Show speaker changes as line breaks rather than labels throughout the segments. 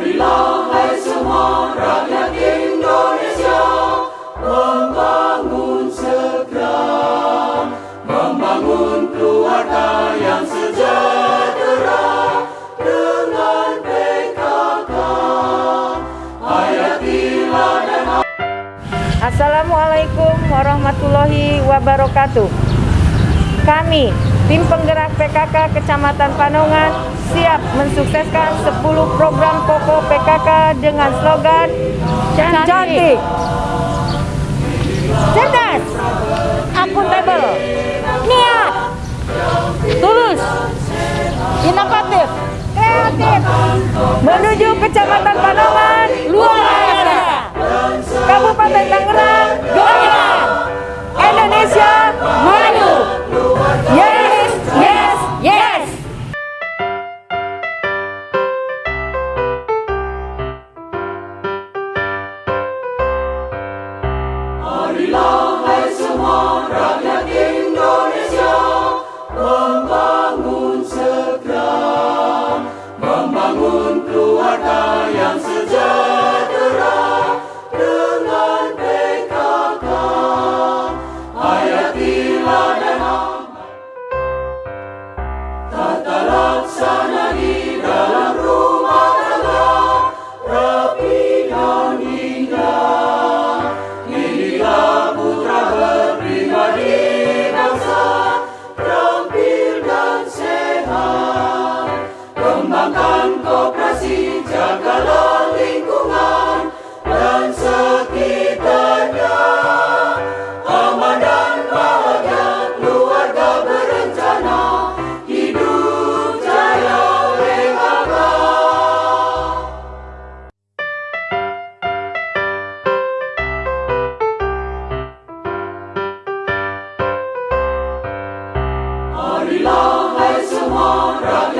Marilah hai semua rakyat Indonesia Membangun segera Membangun keluarga yang sejahtera Dengan PKK Hayatilah dan
Assalamualaikum warahmatullahi wabarakatuh. Kami, tim penggerak PKK Kecamatan Panongan, siap mensukseskan 10 program pokok PKK dengan slogan Cantik. Cantik.
Lord of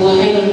Well,